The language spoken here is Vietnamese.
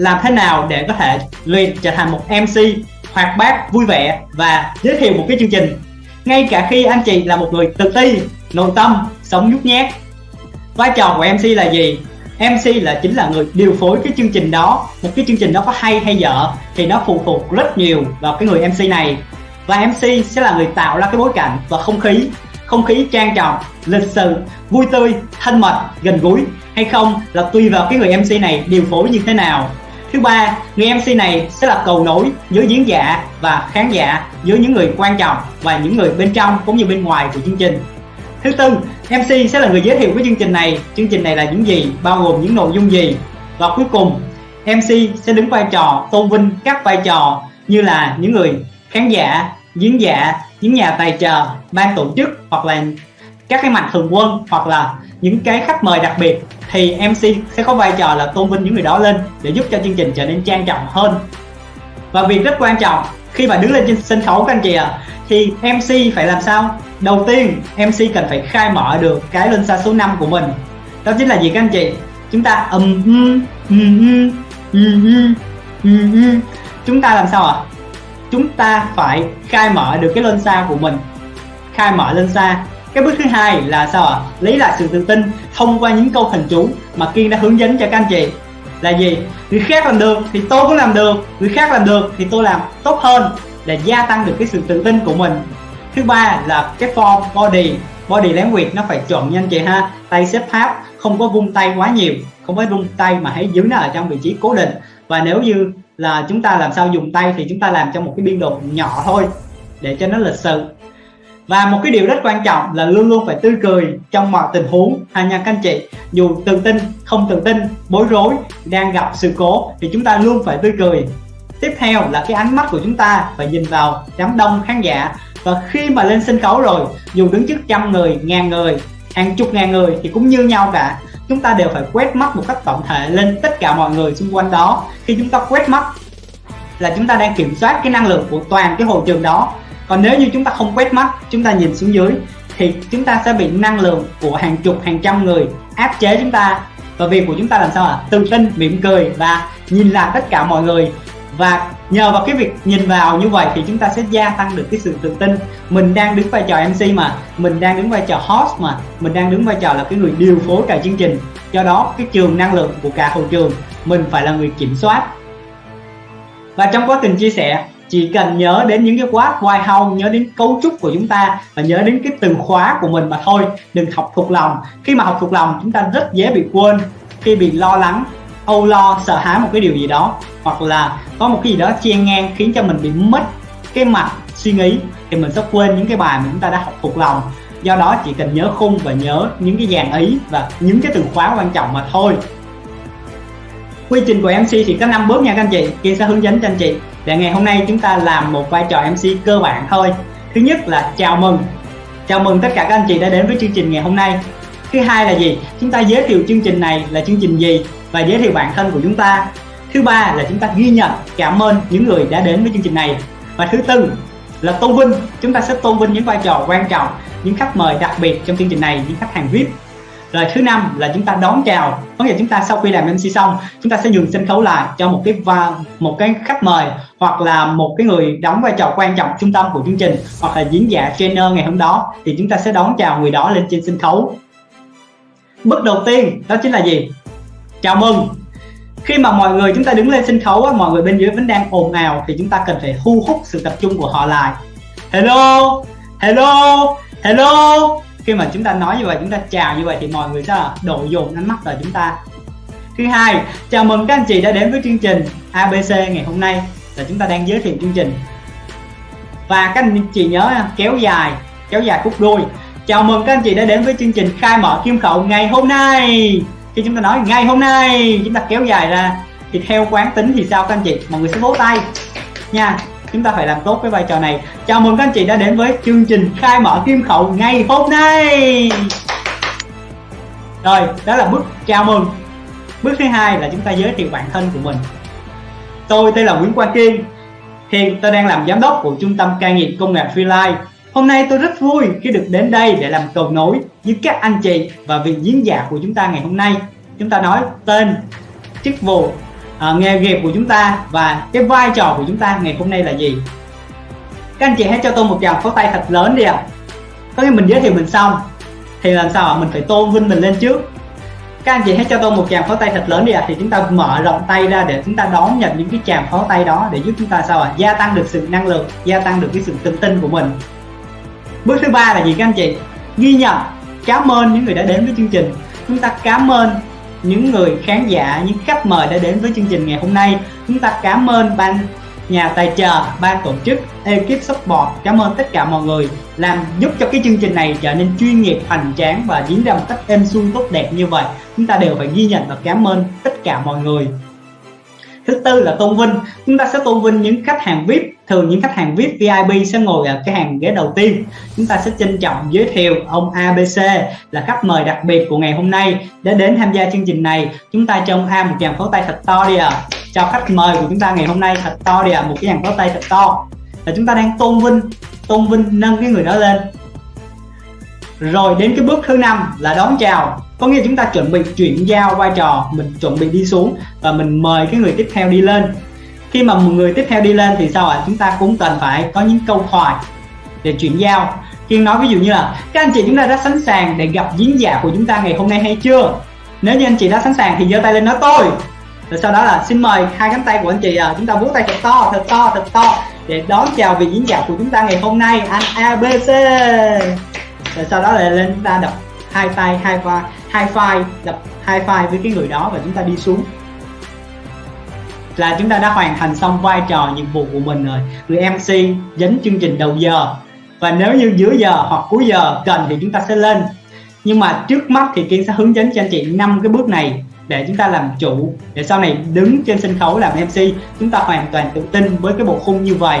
làm thế nào để có thể luyện trở thành một MC hoạt bát, vui vẻ và giới thiệu một cái chương trình. Ngay cả khi anh chị là một người tự ti, nội tâm, sống nhút nhát vai trò của MC là gì? MC là chính là người điều phối cái chương trình đó. Một cái chương trình đó có hay hay dở thì nó phụ thuộc rất nhiều vào cái người MC này. Và MC sẽ là người tạo ra cái bối cảnh và không khí không khí trang trọng lịch sự vui tươi thân mật gần gũi. Hay không là tùy vào cái người MC này điều phối như thế nào thứ ba, người MC này sẽ là cầu nối giữa diễn giả và khán giả giữa những người quan trọng và những người bên trong cũng như bên ngoài của chương trình. Thứ tư MC sẽ là người giới thiệu với chương trình này. Chương trình này là những gì, bao gồm những nội dung gì? Và cuối cùng MC sẽ đứng vai trò, tôn vinh các vai trò như là những người khán giả, diễn giả, những nhà tài trợ, ban tổ chức hoặc là các cái mạnh thường quân hoặc là những cái khách mời đặc biệt thì MC sẽ có vai trò là tôn vinh những người đó lên để giúp cho chương trình trở nên trang trọng hơn. Và việc rất quan trọng khi mà đứng lên trên sân khấu các anh chị ạ à, thì MC phải làm sao? Đầu tiên MC cần phải khai mở được cái lên xa số 5 của mình. Đó chính là gì các anh chị? Chúng ta ầm um, um, um, um, um, chúng ta làm sao ạ? À? chúng ta phải khai mở được cái lên xa của mình. Khai mở lên xa cái bước thứ hai là sao ạ? À? lấy lại sự tự tin thông qua những câu thần chú mà kiên đã hướng dẫn cho các anh chị. Là gì? Người khác làm được thì tôi cũng làm được, người khác làm được thì tôi làm tốt hơn để gia tăng được cái sự tự tin của mình. Thứ ba là cái form body body language nó phải chuẩn nha anh chị ha. Tay xếp tháp, không có vung tay quá nhiều, không phải vung tay mà hãy giữ nó ở trong vị trí cố định. Và nếu như là chúng ta làm sao dùng tay thì chúng ta làm trong một cái biên độ nhỏ thôi, để cho nó lịch sự và một cái điều rất quan trọng là luôn luôn phải tươi cười trong mọi tình huống, ha nha các anh chị. Dù tự tin, không tự tin, bối rối, đang gặp sự cố thì chúng ta luôn phải tươi cười. Tiếp theo là cái ánh mắt của chúng ta phải nhìn vào đám đông khán giả. Và khi mà lên sân khấu rồi, dù đứng trước trăm người, ngàn người, hàng chục ngàn người thì cũng như nhau cả. Chúng ta đều phải quét mắt một cách tổng thể lên tất cả mọi người xung quanh đó. Khi chúng ta quét mắt là chúng ta đang kiểm soát cái năng lượng của toàn cái hội trường đó còn nếu như chúng ta không quét mắt, chúng ta nhìn xuống dưới, thì chúng ta sẽ bị năng lượng của hàng chục, hàng trăm người áp chế chúng ta. Và việc của chúng ta làm sao ạ? À? tự tin, mỉm cười và nhìn lại tất cả mọi người. Và nhờ vào cái việc nhìn vào như vậy thì chúng ta sẽ gia tăng được cái sự tự tin. Mình đang đứng vai trò MC mà, mình đang đứng vai trò host mà, mình đang đứng vai trò là cái người điều phối cả chương trình. Do đó, cái trường năng lượng của cả hậu trường, mình phải là người kiểm soát. Và trong quá trình chia sẻ chỉ cần nhớ đến những cái quá why how nhớ đến cấu trúc của chúng ta và nhớ đến cái từ khóa của mình mà thôi. Đừng học thuộc lòng. Khi mà học thuộc lòng, chúng ta rất dễ bị quên, khi bị lo lắng, âu lo, sợ hãi một cái điều gì đó. Hoặc là có một cái gì đó chen ngang khiến cho mình bị mất cái mặt suy nghĩ, thì mình sẽ quên những cái bài mà chúng ta đã học thuộc lòng. Do đó chỉ cần nhớ khung và nhớ những cái dàn ý và những cái từ khóa quan trọng mà thôi. Quy trình của MC thì có 5 bước nha các anh chị. Kiên sẽ hướng dẫn cho anh chị và ngày hôm nay chúng ta làm một vai trò MC cơ bản thôi. Thứ nhất là chào mừng. Chào mừng tất cả các anh chị đã đến với chương trình ngày hôm nay. Thứ hai là gì? Chúng ta giới thiệu chương trình này là chương trình gì và giới thiệu bản thân của chúng ta. Thứ ba là chúng ta ghi nhận, cảm ơn những người đã đến với chương trình này. Và thứ tư là tôn vinh. Chúng ta sẽ tôn vinh những vai trò quan trọng, những khách mời đặc biệt trong chương trình này, những khách hàng vip rồi thứ năm là chúng ta đón chào. Có nghĩa chúng ta sau khi làm MC xong, chúng ta sẽ nhường sân khấu lại cho một cái va, một cái khách mời hoặc là một cái người đóng vai trò quan trọng trung tâm của chương trình hoặc là diễn giả trainer ngày hôm đó thì chúng ta sẽ đón chào người đó lên trên sân khấu. Bước đầu tiên đó chính là gì? Chào mừng. Khi mà mọi người chúng ta đứng lên sân khấu mọi người bên dưới vẫn đang ồn ào thì chúng ta cần phải thu hút sự tập trung của họ lại. Hello? Hello? Hello? Khi mà chúng ta nói như vậy, chúng ta chào như vậy thì mọi người sẽ đổ dồn ánh mắt vào chúng ta. Thứ hai, chào mừng các anh chị đã đến với chương trình ABC ngày hôm nay là chúng ta đang giới thiệu chương trình. Và các anh chị nhớ kéo dài kéo dài khúc đuôi. Chào mừng các anh chị đã đến với chương trình khai mở kim khẩu ngày hôm nay. Khi chúng ta nói ngày hôm nay, chúng ta kéo dài ra, thì theo quán tính thì sao các anh chị? Mọi người sẽ vỗ tay. Nha chúng ta phải làm tốt cái vai trò này. Chào mừng các anh chị đã đến với chương trình khai mở kim khẩu ngày hôm nay. Rồi đó là bước chào mừng. Bước thứ hai là chúng ta giới thiệu bản thân của mình. Tôi tên là Nguyễn Quang Kiên. Hiện tôi đang làm giám đốc của trung tâm cai nghiện công nghệ Freelife Hôm nay tôi rất vui khi được đến đây để làm cầu nối với các anh chị và vị diễn giả của chúng ta ngày hôm nay. Chúng ta nói tên, chức vụ, uh, nghề nghiệp của chúng ta và cái vai trò của chúng ta ngày hôm nay là gì các anh chị hãy cho tôi một tràng pháo tay thật lớn đi ạ à. có nghĩa mình giới thiệu mình xong thì làm sao ạ mình phải tôn vinh mình lên trước các anh chị hãy cho tôi một tràng pháo tay thật lớn đi ạ à. thì chúng ta mở rộng tay ra để chúng ta đón nhận những cái tràng pháo tay đó để giúp chúng ta sao ạ à? gia tăng được sự năng lượng gia tăng được cái sự tự tin của mình bước thứ ba là gì các anh chị ghi nhận cảm ơn những người đã đến với chương trình chúng ta cảm ơn những người khán giả, những khách mời đã đến với chương trình ngày hôm nay. Chúng ta cảm ơn ban nhà tài trợ, ban tổ chức, ekip support. Cảm ơn tất cả mọi người làm giúp cho cái chương trình này trở nên chuyên nghiệp, hoành tráng và diễn ra một cách êm xuân tốt đẹp như vậy. Chúng ta đều phải ghi nhận và cảm ơn tất cả mọi người. Thứ tư là tôn vinh. Chúng ta sẽ tôn vinh những khách hàng vip thường những khách hàng vip vip sẽ ngồi ở cái hàng ghế đầu tiên. Chúng ta sẽ trân trọng giới thiệu ông abc là khách mời đặc biệt của ngày hôm nay. Để đến tham gia chương trình này, chúng ta cho ông a một dàn pháo tay thật to đi ạ. À. cho khách mời của chúng ta ngày hôm nay thật to đi ạ à. một cái dàn pháo tay thật to. Là chúng ta đang tôn vinh tôn vinh nâng cái người đó lên. Rồi đến cái bước thứ năm là đón chào. Có nghĩa chúng ta chuẩn bị chuyển giao vai trò, mình chuẩn bị đi xuống và mình mời cái người tiếp theo đi lên khi mà một người tiếp theo đi lên thì sao ạ? À? chúng ta cũng cần phải có những câu hỏi để chuyển giao. Kiên nói ví dụ như là các anh chị chúng ta đã sẵn sàng để gặp diễn giả của chúng ta ngày hôm nay hay chưa? Nếu như anh chị đã sẵn sàng thì giơ tay lên nói tôi. Rồi sau đó là xin mời hai cánh tay của anh chị à, chúng ta vuốt tay thật to thật to thật to để đón chào vị diễn giả của chúng ta ngày hôm nay. Anh ABC rồi sau đó là lên chúng ta đập hai tay hai vai hai file đập hai file với cái người đó và chúng ta đi xuống là chúng ta đã hoàn thành xong vai trò nhiệm vụ của mình rồi. Người MC dẫn chương trình đầu giờ. Và nếu như giữa giờ hoặc cuối giờ cần thì chúng ta sẽ lên. Nhưng mà trước mắt thì Kiên sẽ hướng dẫn cho anh chị năm cái bước này để chúng ta làm chủ. Để sau này đứng trên sân khấu làm MC chúng ta hoàn toàn tự tin với cái bộ khung như vậy.